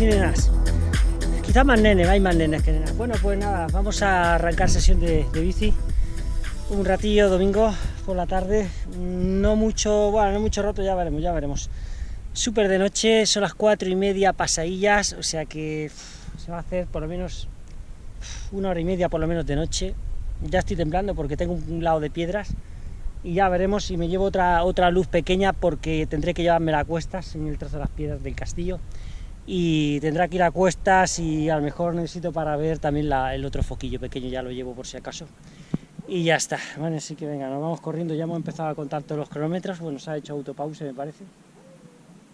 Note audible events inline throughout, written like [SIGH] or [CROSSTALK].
nenes y nenas. Quizá más nenes, hay más nenes que nenas. Bueno, pues nada, vamos a arrancar sesión de, de bici. Un ratillo domingo por la tarde. No mucho, bueno, no mucho rato, ya veremos, ya veremos. Súper de noche, son las cuatro y media pasadillas, o sea que se va a hacer por lo menos una hora y media por lo menos de noche. Ya estoy temblando porque tengo un lado de piedras y ya veremos si me llevo otra, otra luz pequeña porque tendré que llevarme a cuestas en el trozo de las piedras del castillo y tendrá que ir a cuestas y a lo mejor necesito para ver también la, el otro foquillo pequeño, ya lo llevo por si acaso. Y ya está, bueno, así que venga, nos vamos corriendo, ya hemos empezado a contar todos los kilómetros, bueno, se ha hecho autopause me parece.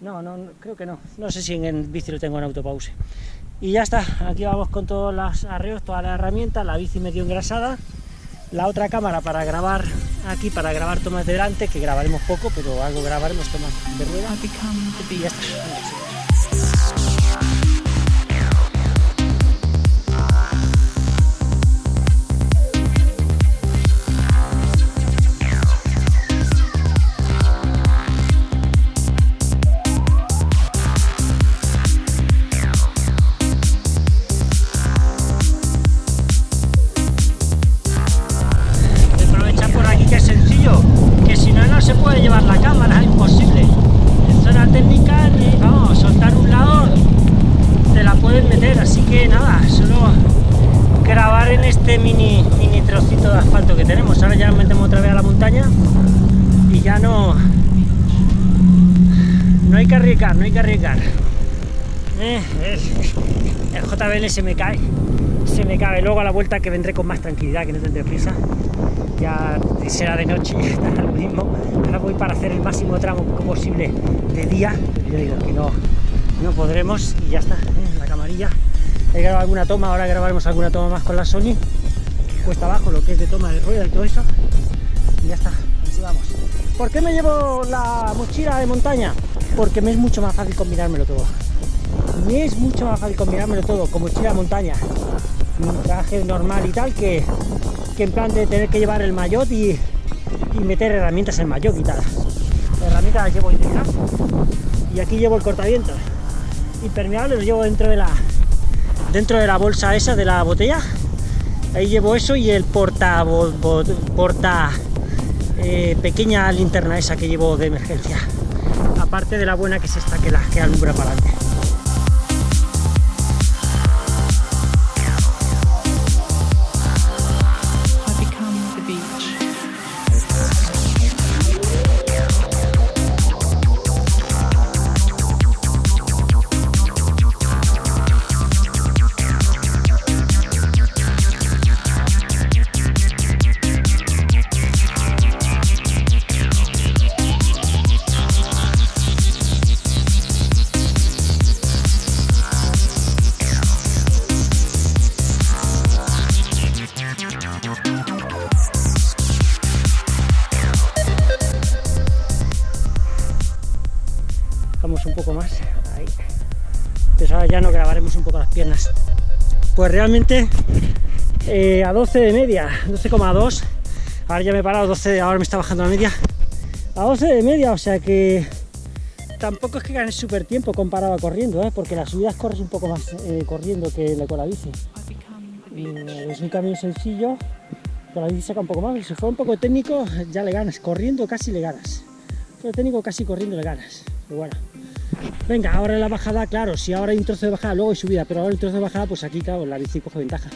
No, no, no, creo que no, no sé si en el bici lo tengo en autopause. Y ya está, aquí vamos con todos los arreos, todas las herramientas, la bici medio engrasada, la otra cámara para grabar aquí, para grabar tomas de delante, que grabaremos poco, pero algo grabaremos tomas de rueda. Y ya está. No hay que arriesgar. Eh, el, el JBL se me cae, se me cae. Luego a la vuelta que vendré con más tranquilidad, que no tendré prisa ya será de noche [LAUGHS] lo mismo. Ahora voy para hacer el máximo tramo posible de día, yo digo que no, no podremos y ya está, ¿eh? la camarilla. He grabado alguna toma, ahora grabaremos alguna toma más con la Sony, cuesta abajo lo que es de toma de rueda y todo eso. Y ya está, así vamos. ¿Por qué me llevo la mochila de montaña? Porque me es mucho más fácil combinármelo todo. Me es mucho más fácil combinármelo todo con mochila montaña, un traje normal y tal que que en plan de tener que llevar el maillot y, meter herramientas en maillot y tal. Las herramientas las llevo integradas y aquí llevo el cortavientos impermeable, lo llevo dentro de la dentro de la bolsa esa de la botella. Ahí llevo eso y el porta bo, porta eh, pequeña linterna esa que llevo de emergencia. Aparte de la buena que es esta que la que alumbra para adelante. Un poco más, ahí. Pues ahora ya nos grabaremos un poco las piernas. Pues realmente eh, a 12 de media, 12,2. Ahora ya me he parado, 12, ahora me está bajando la media. A 12 de media, o sea que tampoco es que ganes súper tiempo comparado a corriendo, ¿eh? porque las subidas corres un poco más eh, corriendo que con la bici. Es un camino sencillo, con la bici saca un poco más, si fuera un poco técnico ya le ganas, corriendo casi le ganas. Pero técnico casi corriendo le ganas. Bueno. Venga, ahora la bajada, claro, si ahora hay un trozo de bajada, luego hay subida, pero ahora el trozo de bajada, pues aquí, claro, la bici coge ventaja.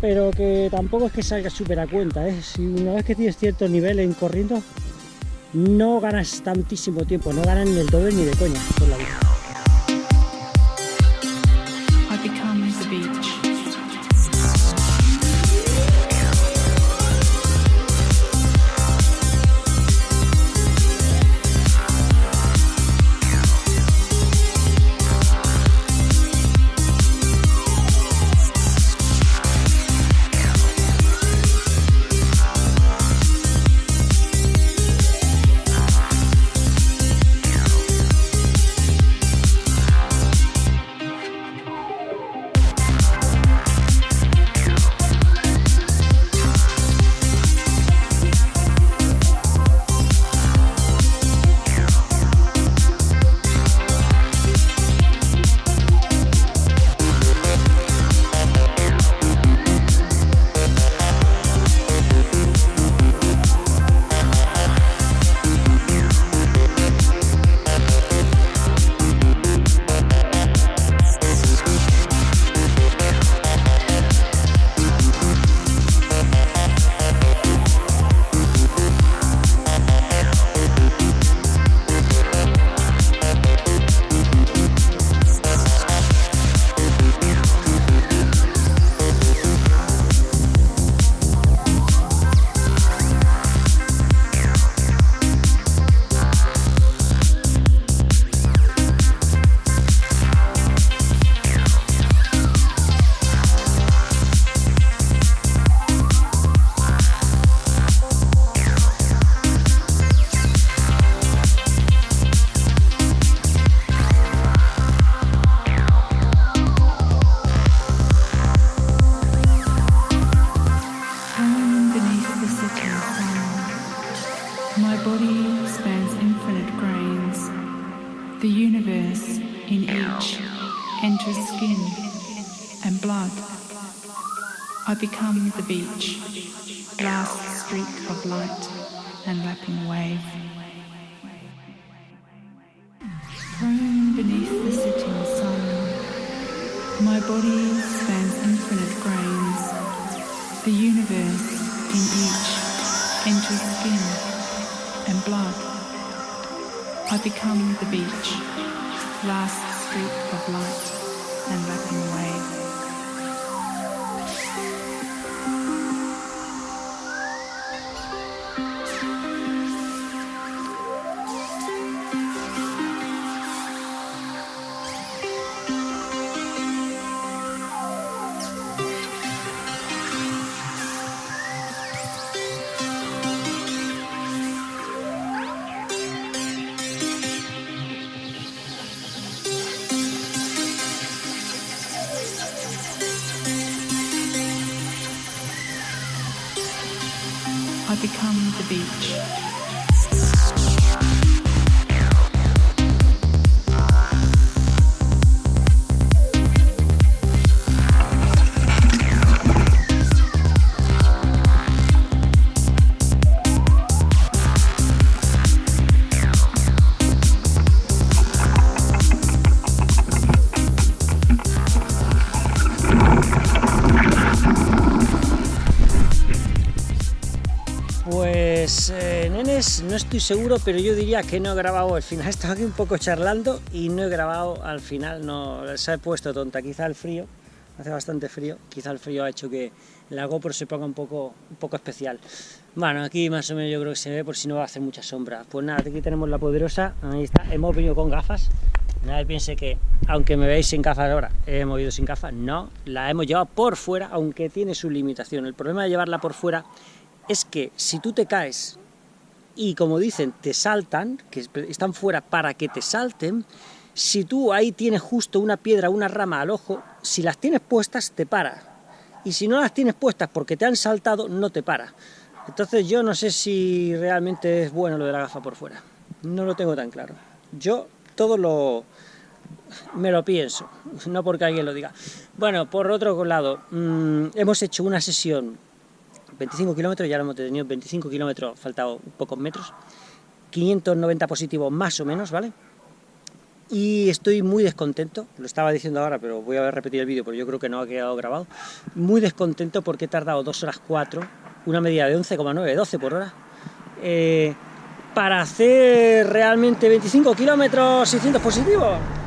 Pero que tampoco es que salga súper a cuenta, ¿eh? Si una vez que tienes cierto nivel en corriendo, no ganas tantísimo tiempo, no ganas ni el doble ni de coña por la bici. The become the beach, last streak of light and lapping wave. Thrown beneath the setting sun, my body spans infinite grains, the universe in each enters skin and blood. I become the beach, last streak of light and lapping wave. The beach. No estoy seguro, pero yo diría que no he grabado el final. [LAUGHS] Estaba aquí un poco charlando y no he grabado al final, no se ha puesto tonta. Quizá el frío, hace bastante frío, quizá el frío ha hecho que la GoPro se ponga un poco, un poco especial. Bueno, aquí más o menos yo creo que se ve por si no va a hacer mucha sombra. Pues nada, aquí tenemos la poderosa, ahí está, hemos venido con gafas. Nadie piense que, aunque me veáis sin gafas ahora, hemos ido sin gafas. No, la hemos llevado por fuera, aunque tiene su limitación. El problema de llevarla por fuera es que si tú te caes y como dicen, te saltan, que están fuera para que te salten, si tú ahí tienes justo una piedra, una rama al ojo, si las tienes puestas te para. Y si no las tienes puestas porque te han saltado, no te para. Entonces yo no sé si realmente es bueno lo de la gafa por fuera. No lo tengo tan claro. Yo todo lo... me lo pienso, no porque alguien lo diga. Bueno, por otro lado, mmm, hemos hecho una sesión 25 kilómetros, ya lo hemos tenido 25 kilómetros, faltado pocos metros, 590 positivos más o menos, ¿vale? Y estoy muy descontento, lo estaba diciendo ahora, pero voy a repetir el vídeo porque yo creo que no ha quedado grabado, muy descontento porque he tardado 2 horas 4, una media de 11,9, 12 por hora, eh, para hacer realmente 25 kilómetros 600 positivos.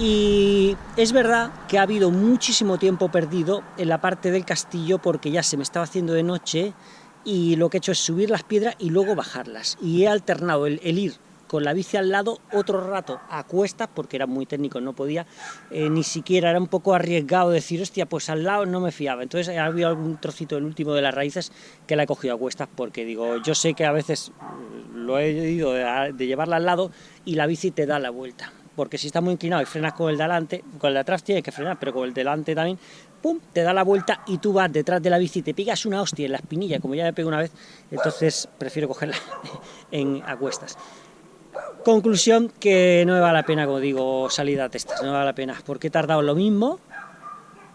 Y es verdad que ha habido muchísimo tiempo perdido en la parte del castillo porque ya se me estaba haciendo de noche y lo que he hecho es subir las piedras y luego bajarlas. Y he alternado el, ir con la bici al lado otro rato a cuestas porque era muy técnico, no podía eh, ni siquiera, era un popoco arriesgado decir, hostia, pues al lado no me fiaba. Entonces ha habido algún trocito, el último de las raíces, que la he cogido a cuestas porque digo, yo sé que a veces lo he ido de, de llevarla al lado y la bici te da la vuelta porque si está muy inclinado y frenas con el de adelante, con el de atrás tienes que frenar, pero con el de delante también, pum, te da la vuelta y tú vas detrás de la bici, te pegas una hostia en la espinilla, como ya me pego una vez, entonces prefiero cogerla [LAUGHS] en a cuestas. Conclusión que no me vale la pena, como digo, salida a testas, no me vale la pena, porque he tardado lo mismo,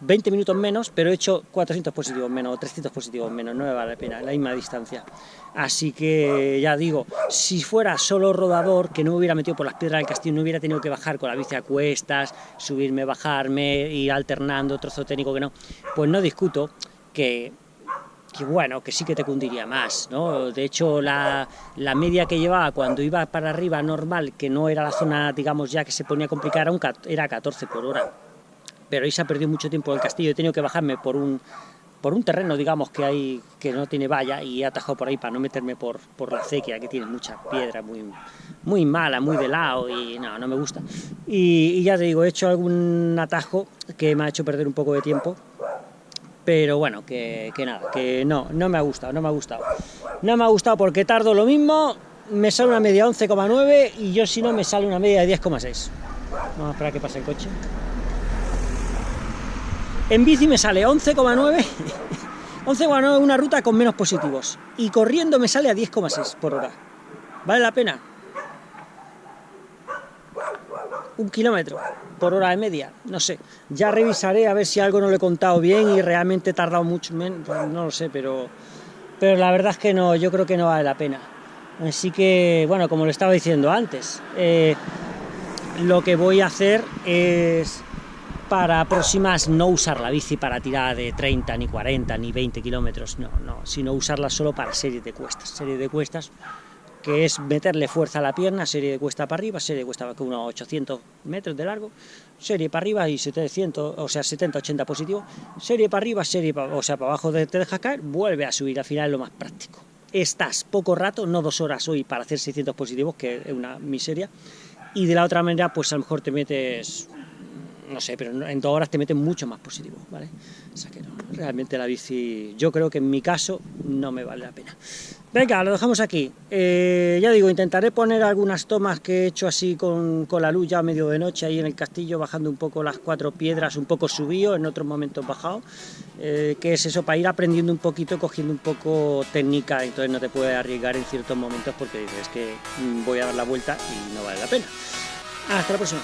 20 minutos menos, pero he hecho 400 positivos menos o 300 positivos menos, no me vale la pena, la misma distancia. Así que ya digo, si fuera solo rodador, que no me hubiera metido por las piedras del castillo, no hubiera tenido que bajar con la bici a cuestas, subirme, bajarme, ir alternando, trozo técnico que no, pues no discuto que, que bueno, que sí que te cundiría más, ¿no? De hecho, la, la, media que llevaba cuando iba para arriba normal, que no era la zona, digamos, ya que se ponía complicada, era, un, era 14 por hora pero ha perdido mucho tiempo en el castillo, he tenido que bajarme por un, por un terreno, digamos, que hay que no tiene valla y he atajado por ahí para no meterme por, por la acequia, que tiene mucha piedra, muy, muy mala, muy de lado y no, no me gusta. Y, ya te digo, he hecho algún atajo que me ha hecho perder un poco de tiempo, pero bueno, que, que nada, que no, no me ha gustado, no me ha gustado. No me ha gustado porque tardo lo mismo, me sale una media 11,9 y yo si no me sale una media de 10,6. Vamos a esperar que pase el coche. En bici me sale 11,9, 11,9 [LAUGHS] una ruta con menos positivos. Y corriendo me sale a 10,6 por hora. ¿Vale la pena? Un kilómetro por hora de media, no sé. Ya revisaré a ver si algo no lo he contado bien y realmente he tardado mucho menos, pues no lo sé, pero, pero la verdad es que no, yo creo que no vale la pena. Así que, bueno, como lo estaba diciendo antes, eh, lo que voy a hacer es para próximas no usar la bici para tirar de 30, ni 40, ni 20 kilómetros, no, no, sino usarla solo para series de cuestas, series de cuestas que es meterle fuerza a la pierna, serie de cuesta para arriba, serie de cuesta con unos 800 metros de largo, serie para arriba y 700, o sea, 70, 80 positivo, serie para arriba, serie para, o sea, para abajo te dejas caer, vuelve a subir, al final es lo más práctico. Estás poco rato, no dos horas hoy para hacer 600 positivos, que es una miseria, y de la otra manera, pues a lo mejor te metes no sé, pero en dos horas te meten mucho más positivo, ¿vale? O sea que no, realmente la bici, yo creo que en mi caso no me vale la pena. Venga, lo dejamos aquí. Eh, ya digo, intentaré poner algunas tomas que he hecho así con, con, la luz ya medio de noche ahí en el castillo, bajando un poco las cuatro piedras, un poco subido, en otros momentos bajado, eh, que es eso, para ir aprendiendo un poquito, cogiendo un poco técnica, entonces no te puedes arriesgar en ciertos momentos porque dices que voy a dar la vuelta y no vale la pena. Hasta la próxima.